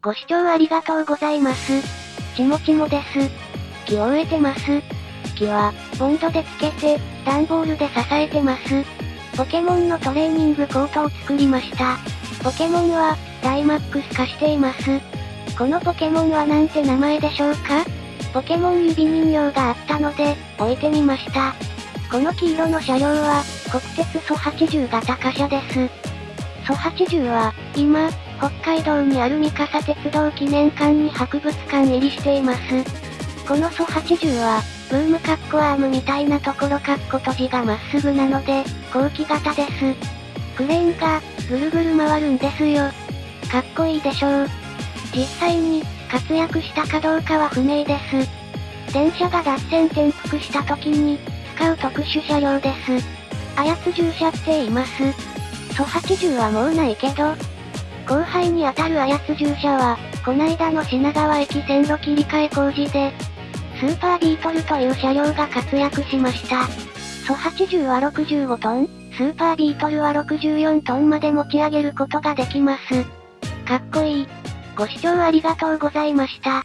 ご視聴ありがとうございます。ちもちもです。木を植えてます。木は、ボンドでつけて、段ボールで支えてます。ポケモンのトレーニングコートを作りました。ポケモンは、ダイマックス化しています。このポケモンはなんて名前でしょうか？ポケモン指人形があったので、置いてみました。この黄色の車両は、国鉄蘇80型貨車です。蘇80は、今、北海道にある三笠鉄道記念館に博物館入りしています。この蘇80は、ブームカッコアームみたいなところカッコ閉じがまっすぐなので、後期型です。クレーンが、ぐるぐる回るんですよ。かっこいいでしょう。実際に、活躍したかどうかは不明です。電車が脱線転覆した時に、使う特殊車両です。操従車って言います。蘇80はもうないけど、に当たる操従車は、こないだの品川駅線路切り替え工事で、スーパービートルという車両が活躍しました。ソ80は65トン、スーパービートルは64トンまで持ち上げることができます。かっこいい。ご視聴ありがとうございました。